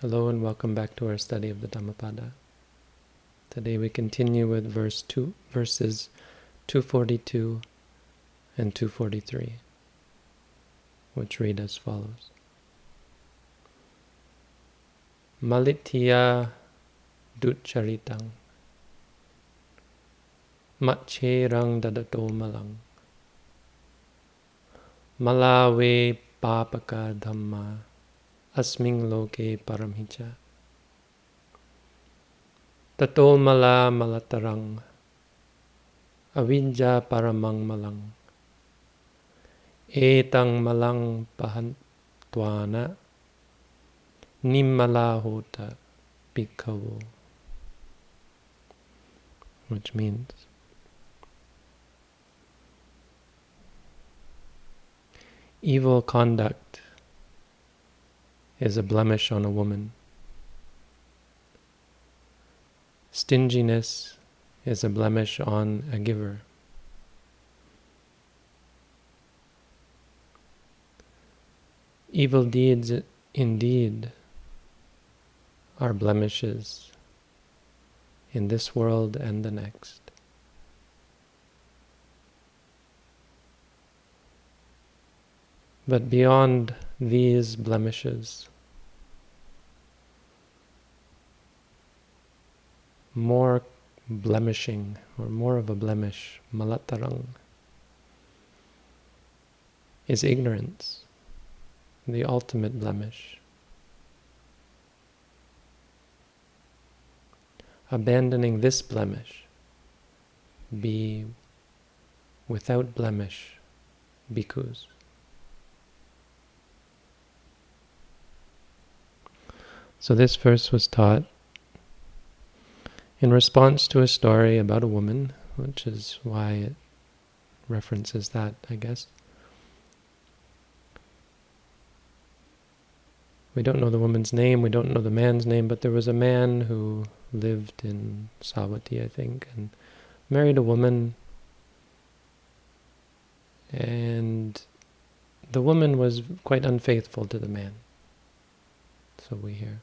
Hello and welcome back to our study of the Dhammapada. Today we continue with verse two, verses 242 and 243, which read as follows. Malitya ducharitang Macherang dadato malang Malawe papaka dhamma asming loke paramhicha. Tato mala malatarang avijja paramang malang. Etang malang pahantwana nimmala hota bhikkhavu. Which means evil conduct is a blemish on a woman. Stinginess is a blemish on a giver. Evil deeds indeed are blemishes in this world and the next. But beyond these blemishes, more blemishing, or more of a blemish, malatarang, is ignorance, the ultimate blemish. Abandoning this blemish, be without blemish, bhikkhus. So this verse was taught in response to a story about a woman, which is why it references that, I guess. We don't know the woman's name, we don't know the man's name, but there was a man who lived in Savatthi, I think, and married a woman, and the woman was quite unfaithful to the man. So we hear.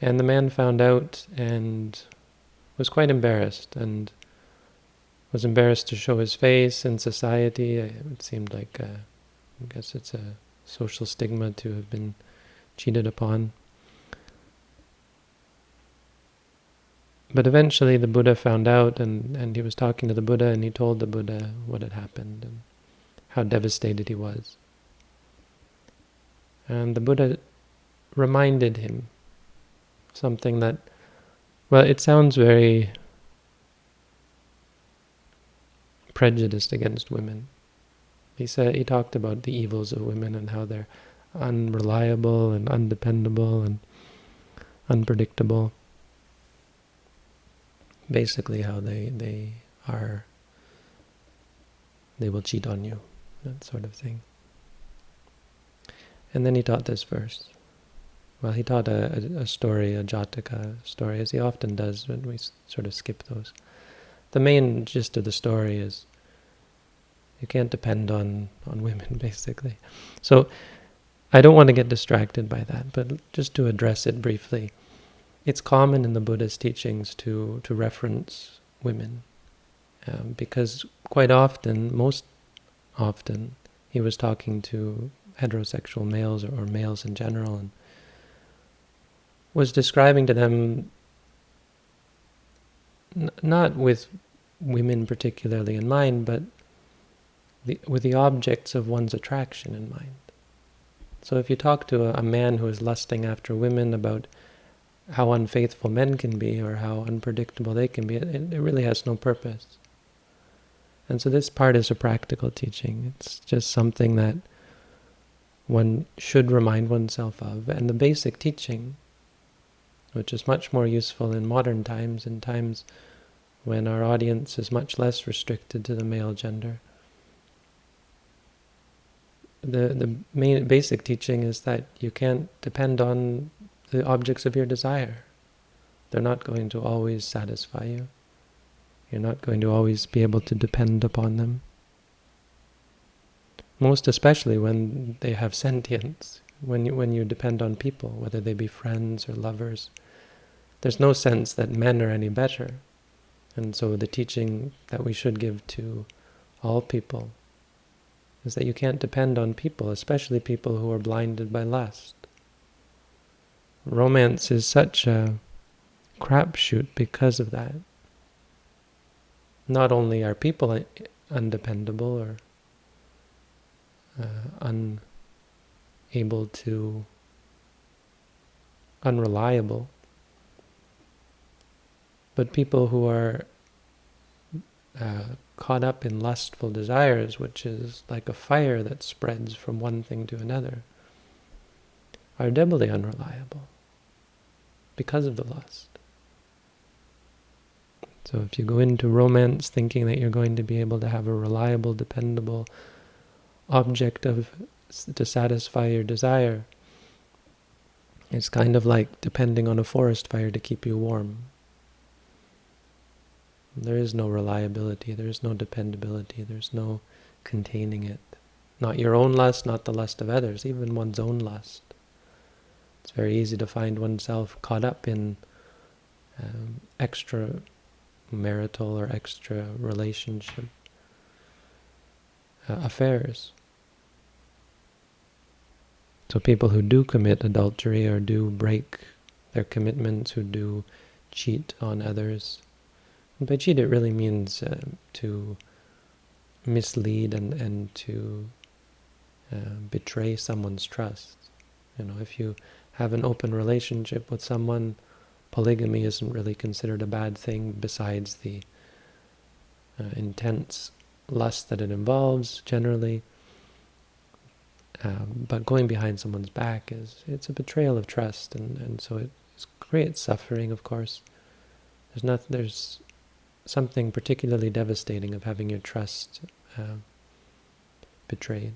And the man found out and was quite embarrassed and was embarrassed to show his face in society. It seemed like, a, I guess it's a social stigma to have been cheated upon. But eventually the Buddha found out and, and he was talking to the Buddha and he told the Buddha what had happened and how devastated he was. And the Buddha reminded him something that, well, it sounds very prejudiced against women. He said he talked about the evils of women and how they're unreliable and undependable and unpredictable. Basically, how they they are. They will cheat on you, that sort of thing. And then he taught this verse. Well, he taught a, a, a, story, a Jataka story, as he often does, but we sort of skip those. The main gist of the story is you can't depend on, on women, basically. So I don't want to get distracted by that, but just to address it briefly. It's common in the Buddha's teachings to, to reference women, um, because quite often, most often, he was talking to heterosexual males or, or males in general, and was describing to them, not with women particularly in mind, but the, with the objects of one's attraction in mind. So if you talk to a, a man who is lusting after women about how unfaithful men can be or how unpredictable they can be, it, it really has no purpose. And so this part is a practical teaching. It's just something that one should remind oneself of. And the basic teaching which is much more useful in modern times, in times when our audience is much less restricted to the male gender. The, the main basic teaching is that you can't depend on the objects of your desire. They're not going to always satisfy you. You're not going to always be able to depend upon them. Most especially when they have sentience. When you, when you depend on people, whether they be friends or lovers. There's no sense that men are any better. And so the teaching that we should give to all people is that you can't depend on people, especially people who are blinded by lust. Romance is such a crapshoot because of that. Not only are people undependable or uh, unable to, unreliable, but people who are uh, caught up in lustful desires, which is like a fire that spreads from one thing to another, are doubly unreliable because of the lust. So if you go into romance thinking that you're going to be able to have a reliable, dependable object of to satisfy your desire, it's kind of like depending on a forest fire to keep you warm. There is no reliability, there is no dependability, there's no containing it. Not your own lust, not the lust of others, even one's own lust. It's very easy to find oneself caught up in um, extra marital or extra relationship uh, affairs. So people who do commit adultery or do break their commitments, who do cheat on others, and by cheat it really means uh, to mislead and, and to uh, betray someone's trust. You know, if you have an open relationship with someone, polygamy isn't really considered a bad thing besides the uh, intense lust that it involves generally. Um, but going behind someone's back is it's a betrayal of trust, and, and so it creates suffering. Of course, there's not there's something particularly devastating of having your trust uh, betrayed.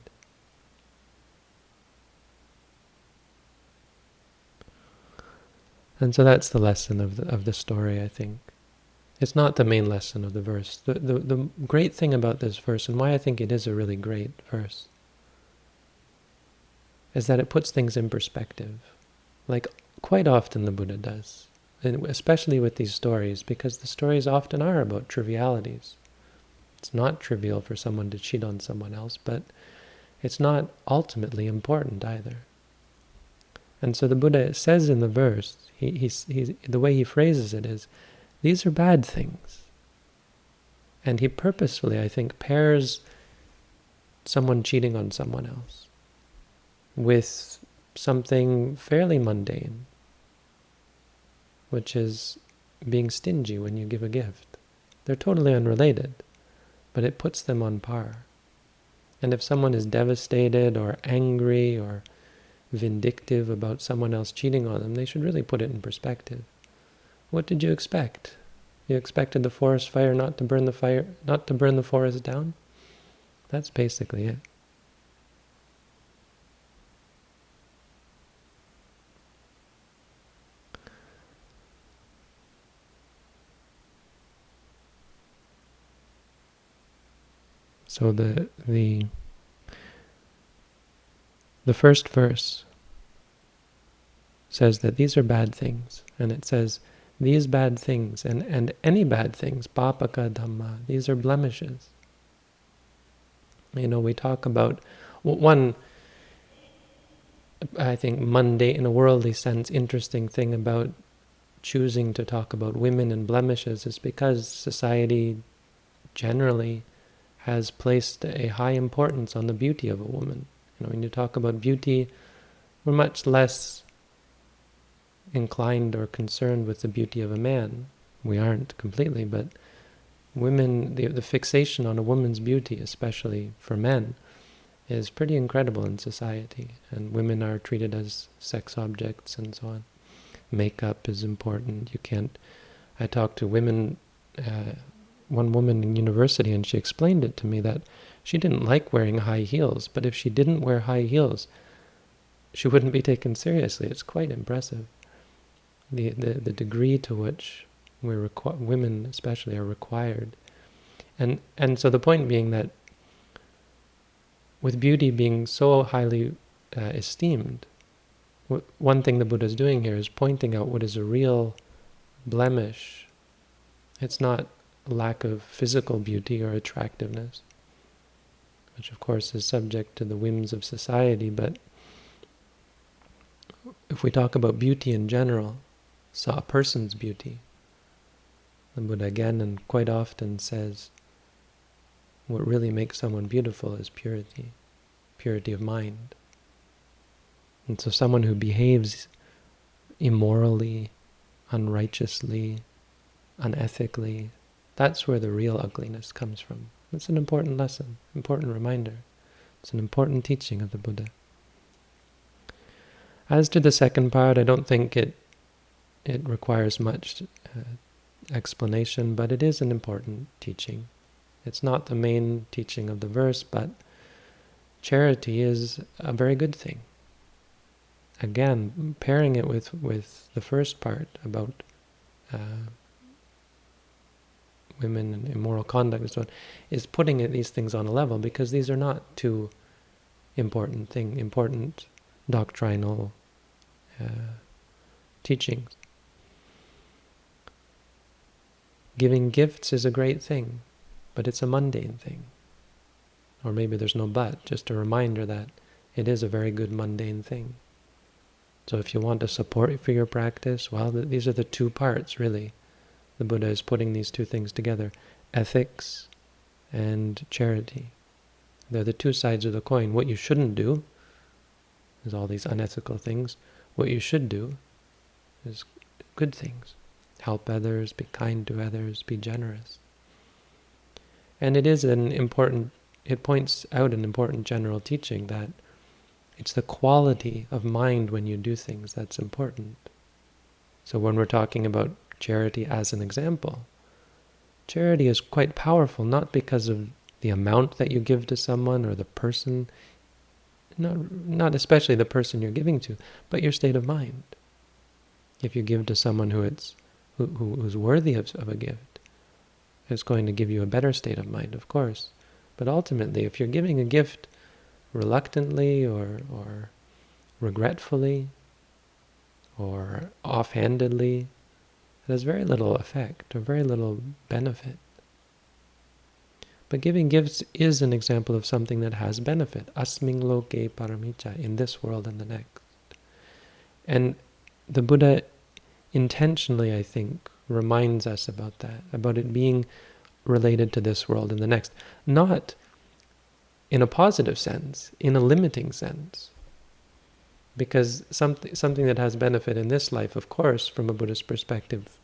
And so that's the lesson of the, of the story, I think. It's not the main lesson of the verse. The, the, the great thing about this verse, and why I think it is a really great verse, is that it puts things in perspective. Like quite often the Buddha does, and especially with these stories, because the stories often are about trivialities. It's not trivial for someone to cheat on someone else, but it's not ultimately important either. And so the Buddha says in the verse, he, he's, he's, the way he phrases it is, these are bad things. And he purposefully, I think, pairs someone cheating on someone else with something fairly mundane, which is being stingy when you give a gift. They're totally unrelated, but it puts them on par. And if someone is devastated or angry or vindictive about someone else cheating on them, they should really put it in perspective. What did you expect? You expected the forest fire not to burn the fire, not to burn the forest down? That's basically it. So the the the first verse says that these are bad things, and it says these bad things and, and any bad things, papaka dhamma, these are blemishes. You know, we talk about one, I think, mundane, in a worldly sense, interesting thing about choosing to talk about women and blemishes is because society generally has placed a high importance on the beauty of a woman. You know, when you talk about beauty, we're much less inclined or concerned with the beauty of a man. We aren't completely, but women, the, the fixation on a woman's beauty, especially for men, is pretty incredible in society. And women are treated as sex objects and so on. Makeup is important. You can't... I talk to women, uh, one woman in university, and she explained it to me that she didn't like wearing high heels, but if she didn't wear high heels, she wouldn't be taken seriously. It's quite impressive. The, the, the degree to which we're women especially are required. And, and so the point being that with beauty being so highly uh, esteemed, one thing the Buddha is doing here is pointing out what is a real blemish. It's not lack of physical beauty or attractiveness, which of course is subject to the whims of society, but if we talk about beauty in general, so a person's beauty, the Buddha again and quite often says, what really makes someone beautiful is purity, purity of mind. And so someone who behaves immorally, unrighteously, unethically, that's where the real ugliness comes from. It's an important lesson, important reminder. It's an important teaching of the Buddha. As to the second part, I don't think it it requires much uh, explanation, but it is an important teaching. It's not the main teaching of the verse, but charity is a very good thing. Again, pairing it with, with the first part about uh, women and immoral conduct and so on, is putting these things on a level because these are not two important thing, important doctrinal uh, teachings. Giving gifts is a great thing, but it's a mundane thing. Or maybe there's no but, just a reminder that it is a very good mundane thing. So if you want to support for your practice, well, these are the two parts, really. The Buddha is putting these two things together, ethics and charity. They're the two sides of the coin. What you shouldn't do is all these unethical things. What you should do is good things. Help others, be kind to others, be generous. And it is an important, it points out an important general teaching that it's the quality of mind when you do things that's important. So when we're talking about charity as an example, charity is quite powerful, not because of the amount that you give to someone or the person, not, not especially the person you're giving to, but your state of mind. If you give to someone who it's who, who's worthy of, of a gift, it's going to give you a better state of mind, of course. But ultimately, if you're giving a gift reluctantly or, or regretfully or offhandedly, has very little effect or very little benefit. But giving gifts is an example of something that has benefit. Asming loke paramita, in this world and the next. And the Buddha intentionally, I think, reminds us about that, about it being related to this world and the next. Not in a positive sense, in a limiting sense. Because something, something that has benefit in this life, of course, from a Buddhist perspective,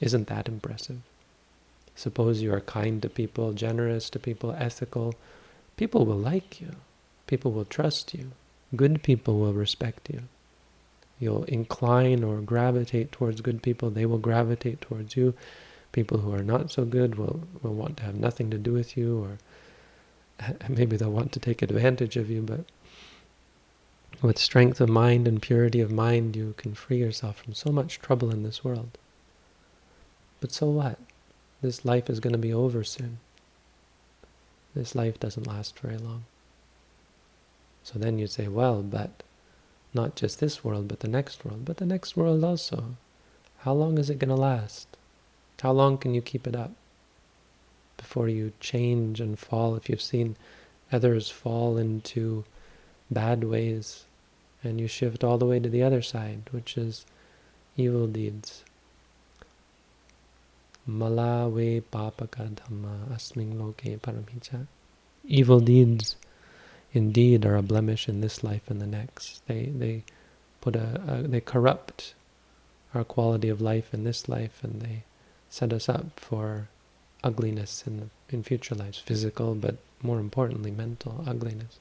isn't that impressive. Suppose you are kind to people, generous to people, ethical, people will like you. People will trust you. Good people will respect you you'll incline or gravitate towards good people, they will gravitate towards you. People who are not so good will, will want to have nothing to do with you, or maybe they'll want to take advantage of you, but with strength of mind and purity of mind, you can free yourself from so much trouble in this world. But so what? This life is going to be over soon. This life doesn't last very long. So then you say, well, but not just this world, but the next world, but the next world also. How long is it going to last? How long can you keep it up before you change and fall? If you've seen others fall into bad ways and you shift all the way to the other side, which is evil deeds. Malawe papaka dhamma asming loke paramicha. Evil deeds indeed are a blemish in this life and the next. They they put a, a, they corrupt our quality of life in this life, and they set us up for ugliness in the, in future lives, physical, but more importantly, mental ugliness.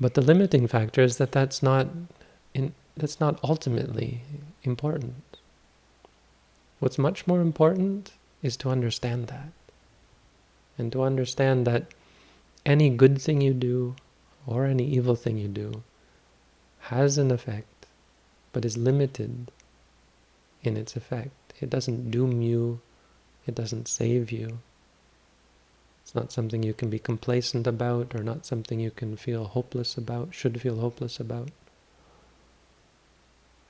But the limiting factor is that that's not in, that's not ultimately important. What's much more important is to understand that and to understand that any good thing you do or any evil thing you do has an effect, but is limited in its effect. It doesn't doom you, it doesn't save you. It's not something you can be complacent about or not something you can feel hopeless about, should feel hopeless about.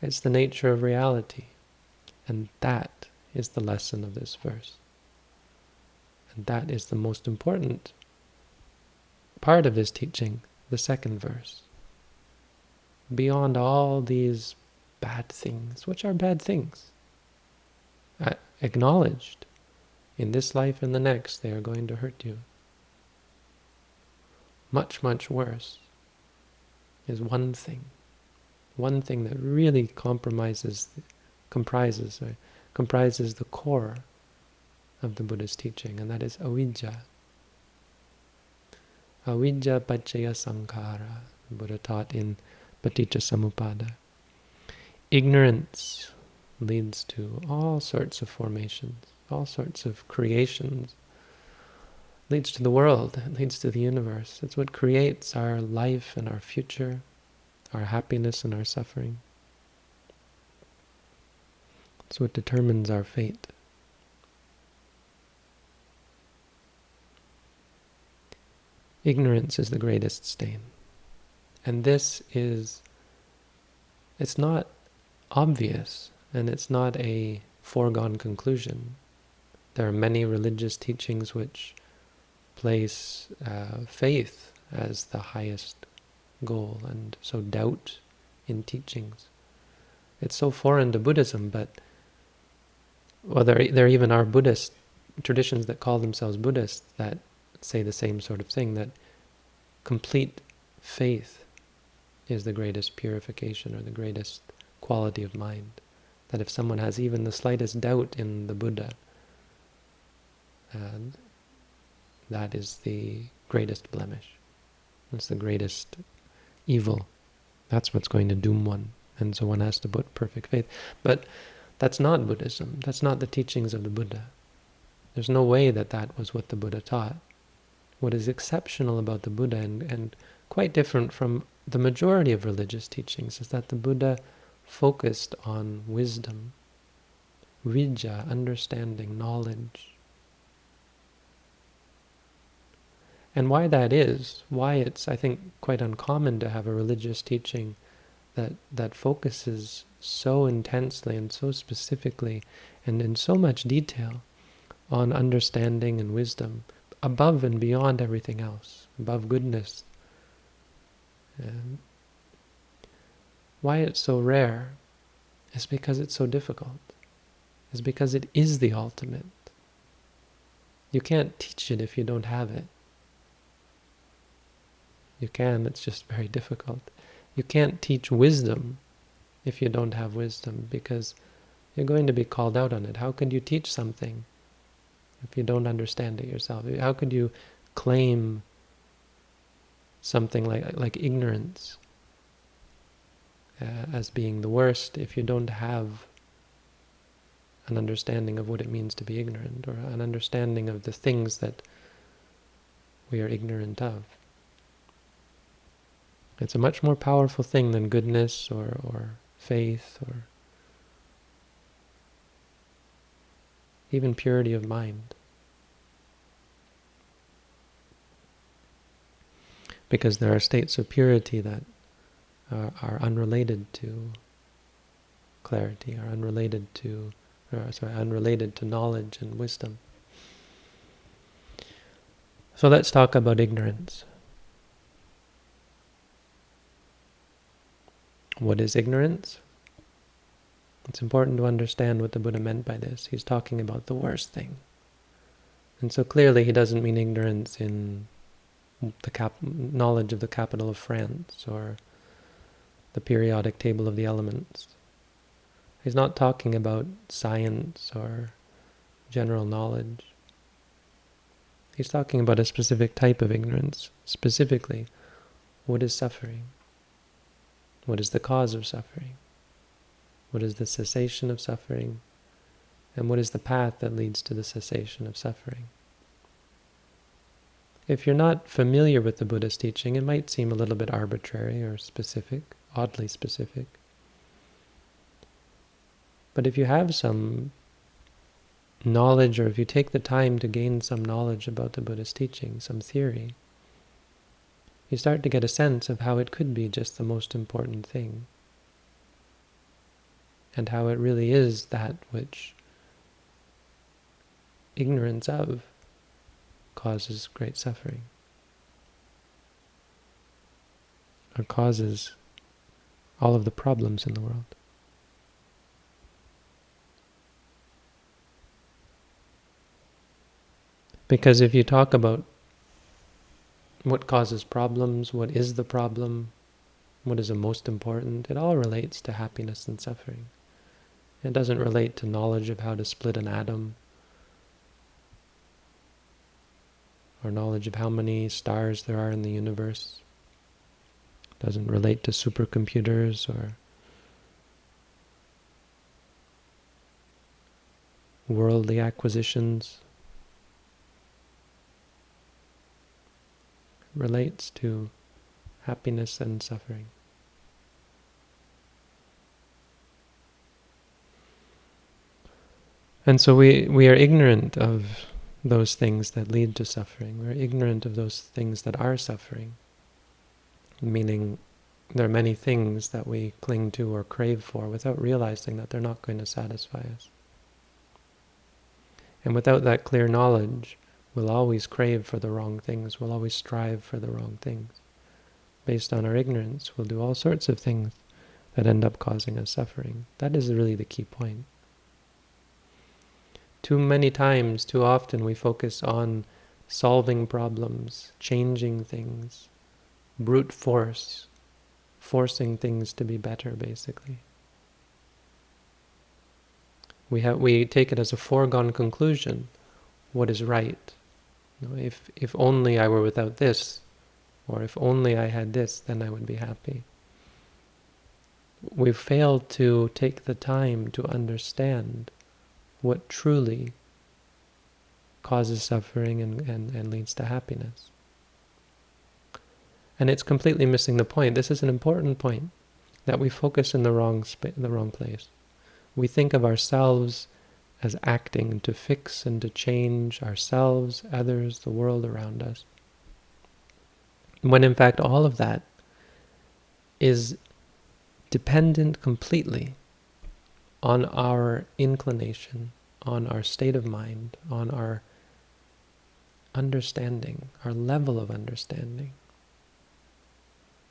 It's the nature of reality. And that is the lesson of this verse. And that is the most important part of this teaching, the second verse. Beyond all these bad things, which are bad things, uh, acknowledged, in this life and the next, they are going to hurt you. Much, much worse is one thing. One thing that really compromises, comprises, right, comprises the core of the Buddha's teaching, and that is avijja. Avijja paccaya sankhara, the Buddha taught in Paticca Samuppada. Ignorance leads to all sorts of formations all sorts of creations. Leads to the world, it leads to the universe. It's what creates our life and our future, our happiness and our suffering. It's what determines our fate. Ignorance is the greatest stain. And this is, it's not obvious, and it's not a foregone conclusion. There are many religious teachings which place uh, faith as the highest goal, and so doubt in teachings. It's so foreign to Buddhism, but well, there, there even are Buddhist traditions that call themselves Buddhists that say the same sort of thing, that complete faith is the greatest purification or the greatest quality of mind. That if someone has even the slightest doubt in the Buddha, that is the greatest blemish. That's the greatest evil. That's what's going to doom one. And so one has to put perfect faith. But that's not Buddhism. That's not the teachings of the Buddha. There's no way that that was what the Buddha taught. What is exceptional about the Buddha and, and quite different from the majority of religious teachings is that the Buddha focused on wisdom, vijja, understanding, knowledge, And why that is, why it's, I think, quite uncommon to have a religious teaching that, that focuses so intensely and so specifically and in so much detail on understanding and wisdom above and beyond everything else, above goodness. And why it's so rare is because it's so difficult. Is because it is the ultimate. You can't teach it if you don't have it. You can, it's just very difficult. You can't teach wisdom if you don't have wisdom because you're going to be called out on it. How could you teach something if you don't understand it yourself? How could you claim something like like ignorance uh, as being the worst if you don't have an understanding of what it means to be ignorant or an understanding of the things that we are ignorant of? It's a much more powerful thing than goodness or, or faith or even purity of mind. Because there are states of purity that are, are unrelated to clarity, are unrelated to, or, sorry, unrelated to knowledge and wisdom. So let's talk about ignorance. What is ignorance? It's important to understand what the Buddha meant by this. He's talking about the worst thing. And so clearly he doesn't mean ignorance in the knowledge of the capital of France or the periodic table of the elements. He's not talking about science or general knowledge. He's talking about a specific type of ignorance, specifically what is suffering. What is the cause of suffering? What is the cessation of suffering? And what is the path that leads to the cessation of suffering? If you're not familiar with the Buddha's teaching, it might seem a little bit arbitrary or specific, oddly specific. But if you have some knowledge, or if you take the time to gain some knowledge about the Buddhist teaching, some theory, you start to get a sense of how it could be just the most important thing. And how it really is that which ignorance of causes great suffering. Or causes all of the problems in the world. Because if you talk about what causes problems, what is the problem, what is the most important, it all relates to happiness and suffering. It doesn't relate to knowledge of how to split an atom, or knowledge of how many stars there are in the universe. It doesn't relate to supercomputers or worldly acquisitions. Relates to happiness and suffering. And so we, we are ignorant of those things that lead to suffering. We're ignorant of those things that are suffering. Meaning, there are many things that we cling to or crave for without realizing that they're not going to satisfy us. And without that clear knowledge, We'll always crave for the wrong things. We'll always strive for the wrong things. Based on our ignorance, we'll do all sorts of things that end up causing us suffering. That is really the key point. Too many times, too often, we focus on solving problems, changing things, brute force, forcing things to be better, basically. We, have, we take it as a foregone conclusion, what is right, know, if, if only I were without this, or if only I had this, then I would be happy. We've failed to take the time to understand what truly causes suffering and, and, and leads to happiness. And it's completely missing the point. This is an important point, that we focus in the wrong, the wrong place. We think of ourselves as acting to fix and to change ourselves, others, the world around us. When in fact all of that is dependent completely on our inclination, on our state of mind, on our understanding, our level of understanding.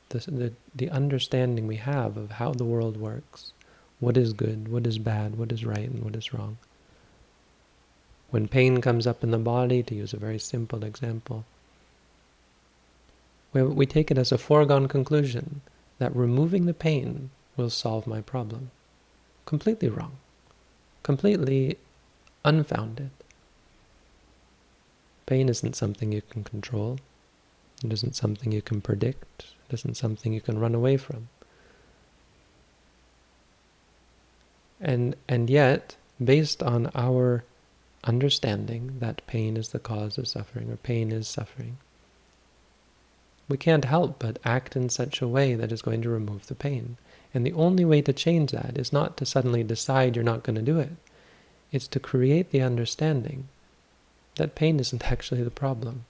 The, the, the understanding we have of how the world works, what is good, what is bad, what is right, and what is wrong. When pain comes up in the body, to use a very simple example, we take it as a foregone conclusion that removing the pain will solve my problem. Completely wrong. Completely unfounded. Pain isn't something you can control. It isn't something you can predict. It isn't something you can run away from. And, and yet, based on our understanding that pain is the cause of suffering, or pain is suffering, we can't help but act in such a way that is going to remove the pain. And the only way to change that is not to suddenly decide you're not going to do it. It's to create the understanding that pain isn't actually the problem.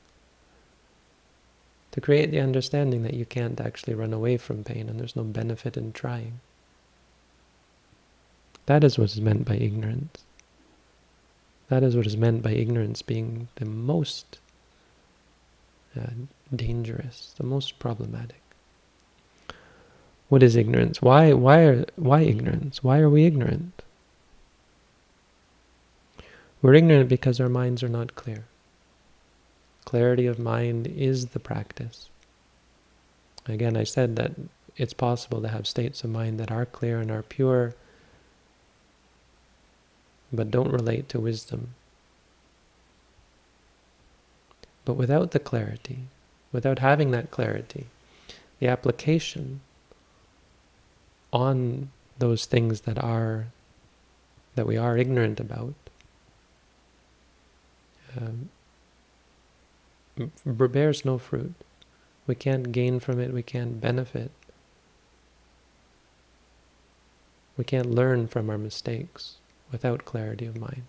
To create the understanding that you can't actually run away from pain and there's no benefit in trying. That is what is meant by ignorance. That is what is meant by ignorance being the most uh, dangerous, the most problematic. What is ignorance? Why, why, are, why ignorance? Why are we ignorant? We're ignorant because our minds are not clear. Clarity of mind is the practice. Again, I said that it's possible to have states of mind that are clear and are pure, but don't relate to wisdom. But without the clarity, without having that clarity, the application on those things that are that we are ignorant about um, bears no fruit. We can't gain from it, we can't benefit. We can't learn from our mistakes without clarity of mind.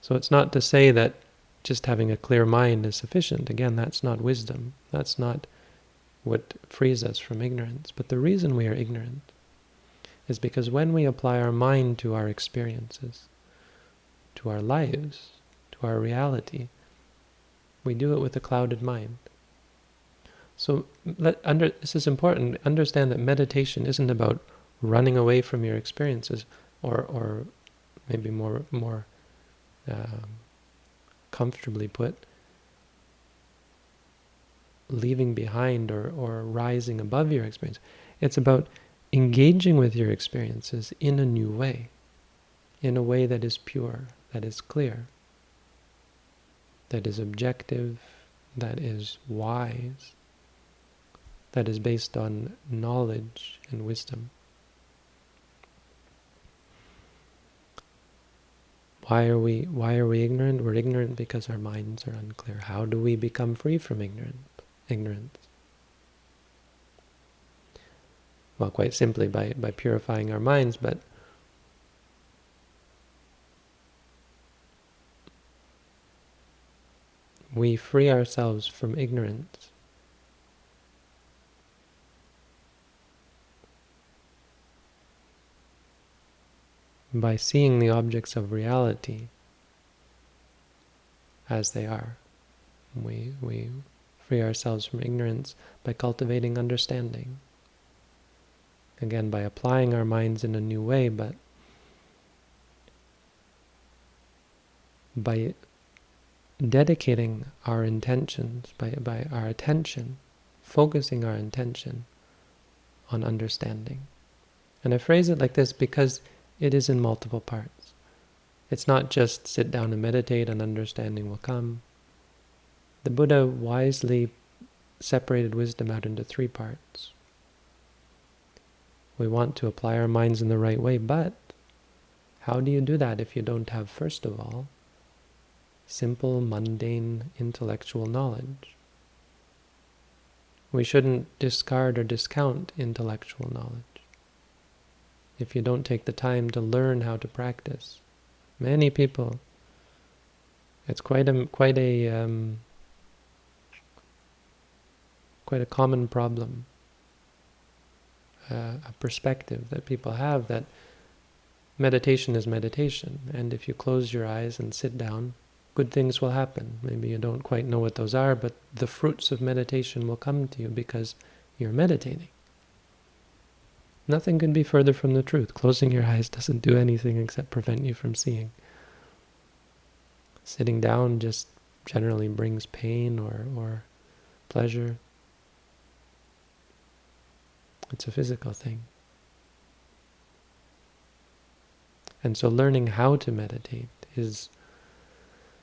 So it's not to say that just having a clear mind is sufficient. Again, that's not wisdom. That's not what frees us from ignorance. But the reason we are ignorant is because when we apply our mind to our experiences, to our lives, to our reality, we do it with a clouded mind. So let, under, this is important. Understand that meditation isn't about running away from your experiences, or, or maybe more more um, comfortably put, leaving behind or, or rising above your experience. It's about engaging with your experiences in a new way, in a way that is pure, that is clear, that is objective, that is wise, that is based on knowledge and wisdom. Why are we why are we ignorant? We're ignorant because our minds are unclear. How do we become free from ignorant ignorance? Well, quite simply by, by purifying our minds, but we free ourselves from ignorance by seeing the objects of reality as they are. We, we free ourselves from ignorance by cultivating understanding. Again, by applying our minds in a new way, but by dedicating our intentions, by, by our attention, focusing our intention on understanding. And I phrase it like this because it is in multiple parts. It's not just sit down and meditate and understanding will come. The Buddha wisely separated wisdom out into three parts. We want to apply our minds in the right way, but how do you do that if you don't have, first of all, simple, mundane, intellectual knowledge? We shouldn't discard or discount intellectual knowledge if you don't take the time to learn how to practice. Many people, it's quite a quite a um, quite a common problem, uh, a perspective that people have that meditation is meditation, and if you close your eyes and sit down, good things will happen. Maybe you don't quite know what those are, but the fruits of meditation will come to you because you're meditating. Nothing can be further from the truth. Closing your eyes doesn't do anything except prevent you from seeing. Sitting down just generally brings pain or, or pleasure. It's a physical thing. And so learning how to meditate is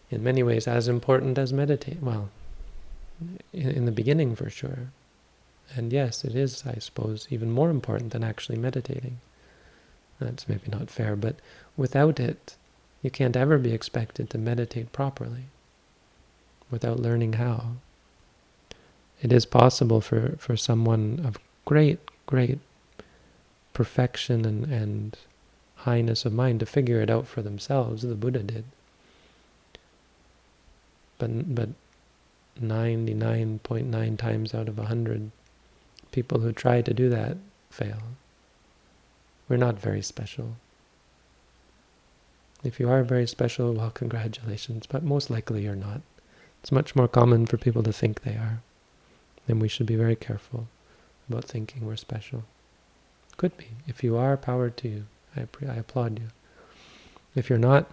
in many ways as important as meditate. Well, in, in the beginning for sure. And yes, it is, I suppose, even more important than actually meditating. That's maybe not fair, but without it, you can't ever be expected to meditate properly without learning how. It is possible for, for someone of great, great perfection and, and highness of mind to figure it out for themselves. The Buddha did. But, but 99.9 times out of 100, People who try to do that fail. We're not very special. If you are very special, well, congratulations, but most likely you're not. It's much more common for people to think they are. And we should be very careful about thinking we're special. Could be. If you are, power to you. I, I applaud you. If you're not,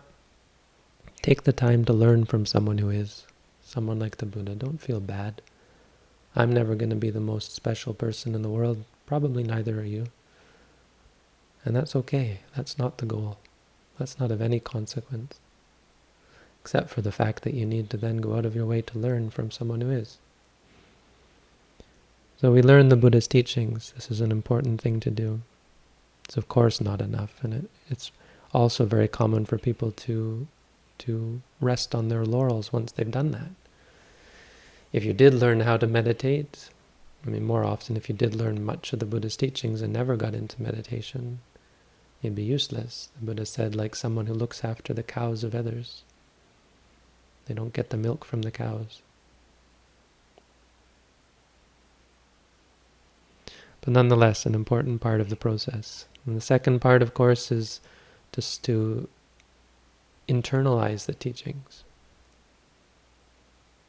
take the time to learn from someone who is. Someone like the Buddha. Don't feel bad. I'm never going to be the most special person in the world. Probably neither are you. And that's okay. That's not the goal. That's not of any consequence. Except for the fact that you need to then go out of your way to learn from someone who is. So we learn the Buddha's teachings. This is an important thing to do. It's of course not enough, and it, it's also very common for people to to rest on their laurels once they've done that if you did learn how to meditate, I mean, more often, if you did learn much of the Buddha's teachings and never got into meditation, you'd be useless. The Buddha said, like someone who looks after the cows of others. They don't get the milk from the cows. But nonetheless, an important part of the process. And the second part, of course, is just to internalize the teachings.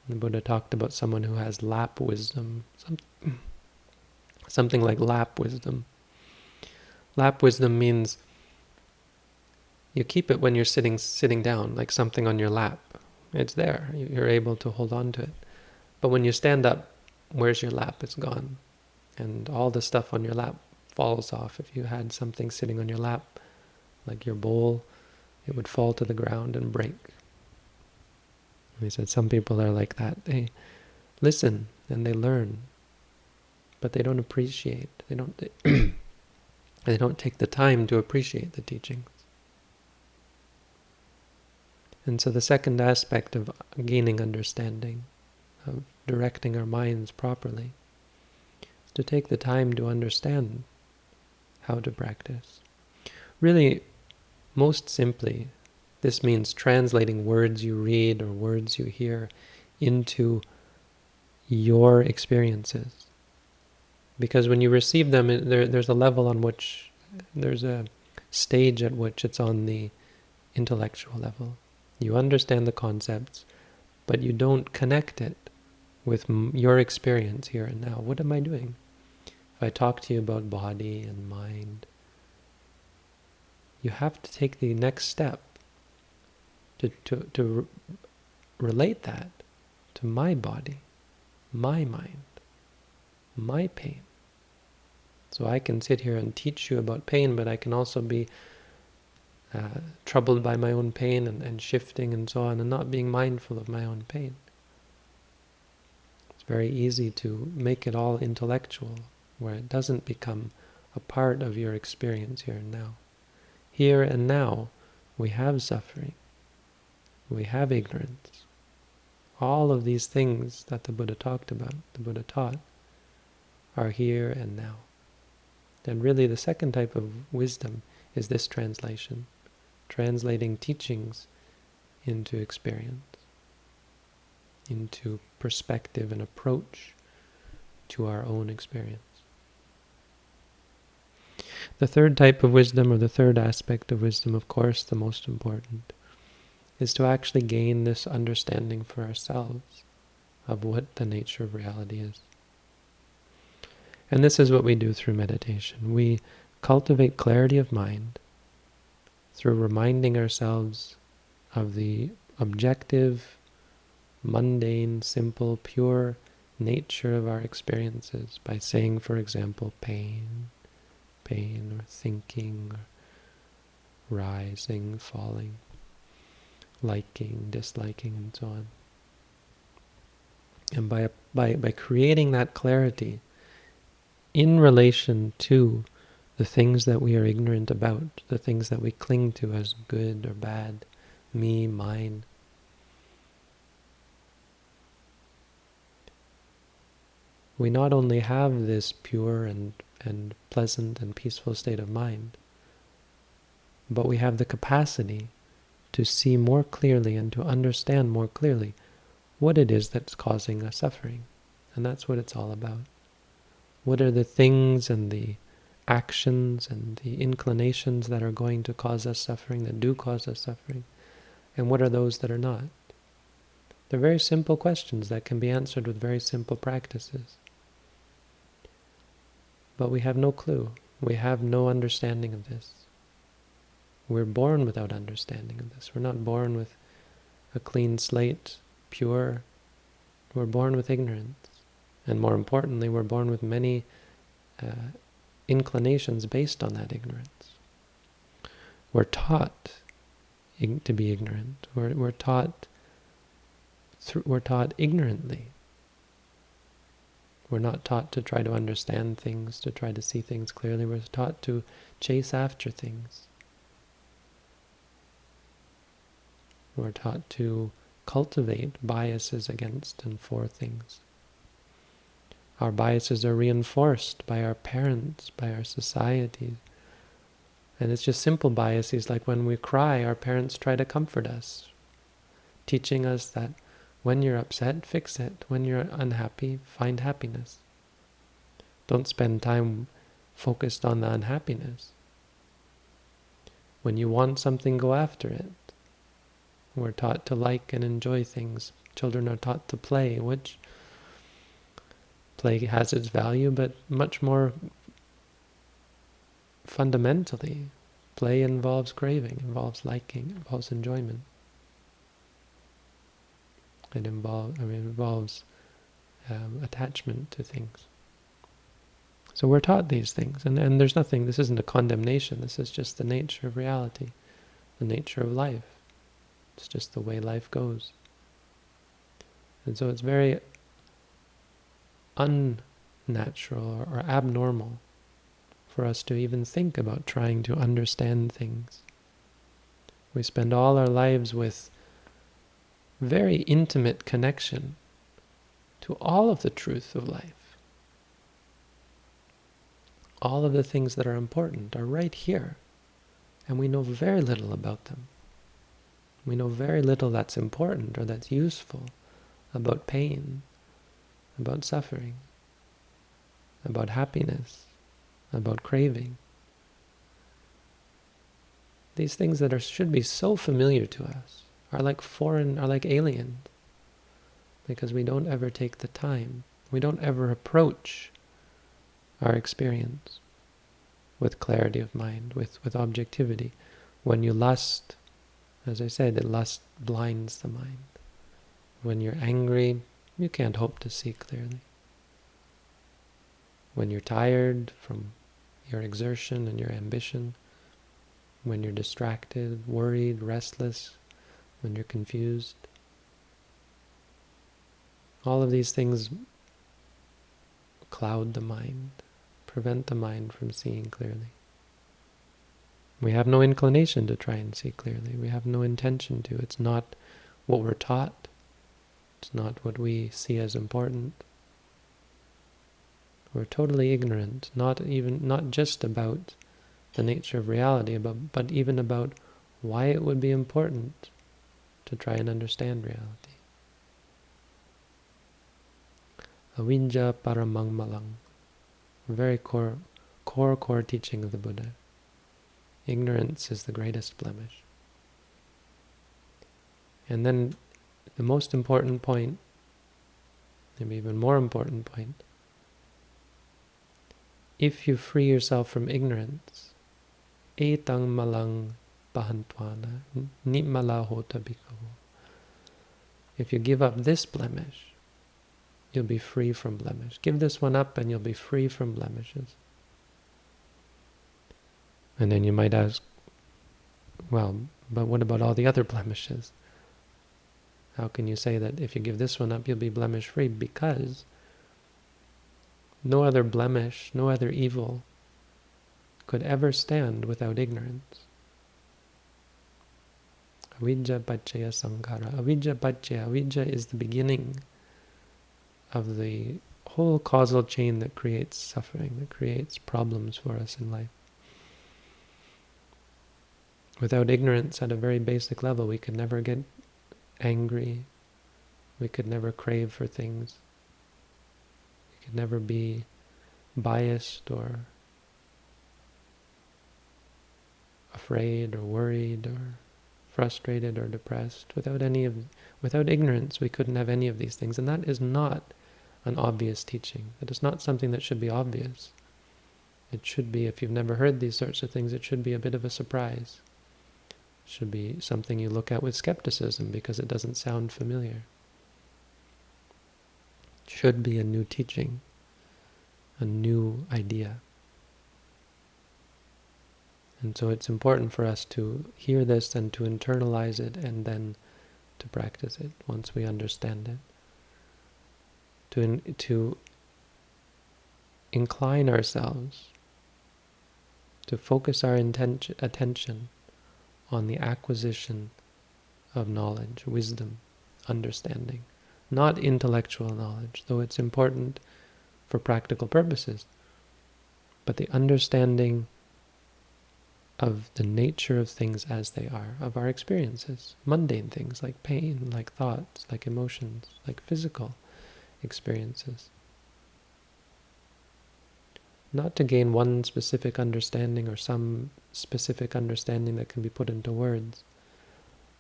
The Buddha talked about someone who has lap wisdom, some, something like lap wisdom. Lap wisdom means you keep it when you're sitting sitting down, like something on your lap. It's there. You're able to hold on to it. But when you stand up, where's your lap? It's gone. And all the stuff on your lap falls off. If you had something sitting on your lap, like your bowl, it would fall to the ground and break. He said some people are like that. They listen and they learn, but they don't appreciate. They don't. They, they don't take the time to appreciate the teachings. And so the second aspect of gaining understanding, of directing our minds properly, is to take the time to understand how to practice. Really, most simply, this means translating words you read or words you hear into your experiences. Because when you receive them, there, there's a level on which, there's a stage at which it's on the intellectual level. You understand the concepts, but you don't connect it with your experience here and now. What am I doing? If I talk to you about body and mind, you have to take the next step to, to, to relate that to my body, my mind, my pain. So I can sit here and teach you about pain, but I can also be uh, troubled by my own pain and, and shifting and so on, and not being mindful of my own pain. It's very easy to make it all intellectual, where it doesn't become a part of your experience here and now. Here and now, we have suffering we have ignorance. All of these things that the Buddha talked about, the Buddha taught, are here and now. And really the second type of wisdom is this translation, translating teachings into experience, into perspective and approach to our own experience. The third type of wisdom, or the third aspect of wisdom, of course, the most important, is to actually gain this understanding for ourselves of what the nature of reality is. And this is what we do through meditation. We cultivate clarity of mind through reminding ourselves of the objective, mundane, simple, pure nature of our experiences by saying, for example, pain, pain, or thinking, or rising, falling liking, disliking, and so on. And by, by, by creating that clarity in relation to the things that we are ignorant about, the things that we cling to as good or bad, me, mine, we not only have this pure and, and pleasant and peaceful state of mind, but we have the capacity to see more clearly and to understand more clearly what it is that's causing us suffering. And that's what it's all about. What are the things and the actions and the inclinations that are going to cause us suffering, that do cause us suffering, and what are those that are not? They're very simple questions that can be answered with very simple practices. But we have no clue. We have no understanding of this. We're born without understanding of this. We're not born with a clean slate, pure. We're born with ignorance. And more importantly, we're born with many uh, inclinations based on that ignorance. We're taught to be ignorant. We're, we're taught we're taught ignorantly. We're not taught to try to understand things, to try to see things clearly. We're taught to chase after things. We're taught to cultivate biases against and for things. Our biases are reinforced by our parents, by our society. And it's just simple biases, like when we cry, our parents try to comfort us, teaching us that when you're upset, fix it. When you're unhappy, find happiness. Don't spend time focused on the unhappiness. When you want something, go after it. We're taught to like and enjoy things. Children are taught to play, which play has its value, but much more fundamentally, play involves craving, involves liking, involves enjoyment. It, involve, I mean, involves um, attachment to things. So we're taught these things, and, and there's nothing, this isn't a condemnation, this is just the nature of reality, the nature of life. It's just the way life goes. And so it's very unnatural or, or abnormal for us to even think about trying to understand things. We spend all our lives with very intimate connection to all of the truth of life. All of the things that are important are right here, and we know very little about them. We know very little that's important or that's useful about pain, about suffering, about happiness, about craving. These things that are, should be so familiar to us are like foreign, are like alien, because we don't ever take the time. We don't ever approach our experience with clarity of mind, with, with objectivity. When you lust, as I said, the lust blinds the mind. When you're angry, you can't hope to see clearly. When you're tired from your exertion and your ambition, when you're distracted, worried, restless, when you're confused. All of these things cloud the mind, prevent the mind from seeing clearly. We have no inclination to try and see clearly. We have no intention to. It's not what we're taught. It's not what we see as important. We're totally ignorant, not even not just about the nature of reality, but, but even about why it would be important to try and understand reality. Avijja paramang malang, very core, core, core teaching of the Buddha. Ignorance is the greatest blemish. And then the most important point, maybe even more important point, if you free yourself from ignorance, etang malang pahantwana, nitmala hota. If you give up this blemish, you'll be free from blemish. Give this one up and you'll be free from blemishes. And then you might ask, well, but what about all the other blemishes? How can you say that if you give this one up, you'll be blemish-free? Because no other blemish, no other evil could ever stand without ignorance. Avijja Paccaya Sankhara. Avijja Paccaya. Avijja is the beginning of the whole causal chain that creates suffering, that creates problems for us in life. Without ignorance at a very basic level, we could never get angry. We could never crave for things. We could never be biased or afraid or worried or frustrated or depressed. Without any of, without ignorance, we couldn't have any of these things. And that is not an obvious teaching. That is not something that should be obvious. It should be, if you've never heard these sorts of things, it should be a bit of a surprise should be something you look at with skepticism because it doesn't sound familiar. Should be a new teaching, a new idea. And so it's important for us to hear this and to internalize it and then to practice it once we understand it. To, in, to incline ourselves, to focus our intention, attention on the acquisition of knowledge, wisdom, understanding. Not intellectual knowledge, though it's important for practical purposes, but the understanding of the nature of things as they are, of our experiences, mundane things like pain, like thoughts, like emotions, like physical experiences. Not to gain one specific understanding or some specific understanding that can be put into words,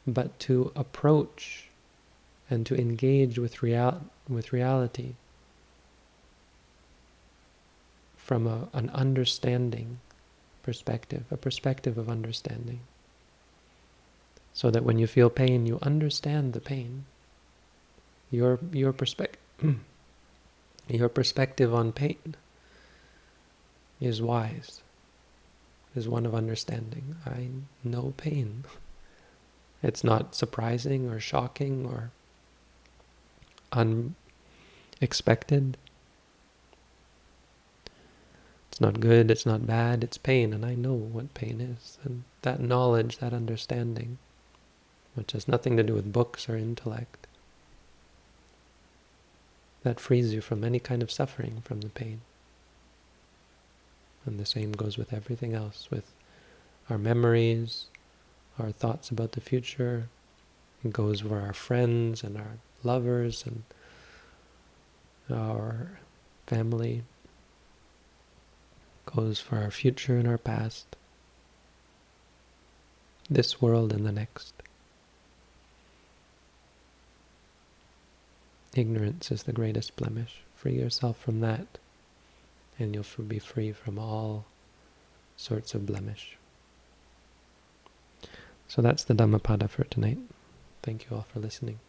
but to approach and to engage with, real, with reality from a, an understanding perspective, a perspective of understanding. So that when you feel pain, you understand the pain. Your, your, perspective, your perspective on pain is wise, is one of understanding. I know pain. It's not surprising or shocking or unexpected. It's not good, it's not bad, it's pain, and I know what pain is. And that knowledge, that understanding, which has nothing to do with books or intellect, that frees you from any kind of suffering from the pain. And the same goes with everything else, with our memories, our thoughts about the future. It goes for our friends and our lovers and our family. It goes for our future and our past. This world and the next. Ignorance is the greatest blemish. Free yourself from that and you'll be free from all sorts of blemish. So that's the Dhammapada for tonight. Thank you all for listening.